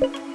you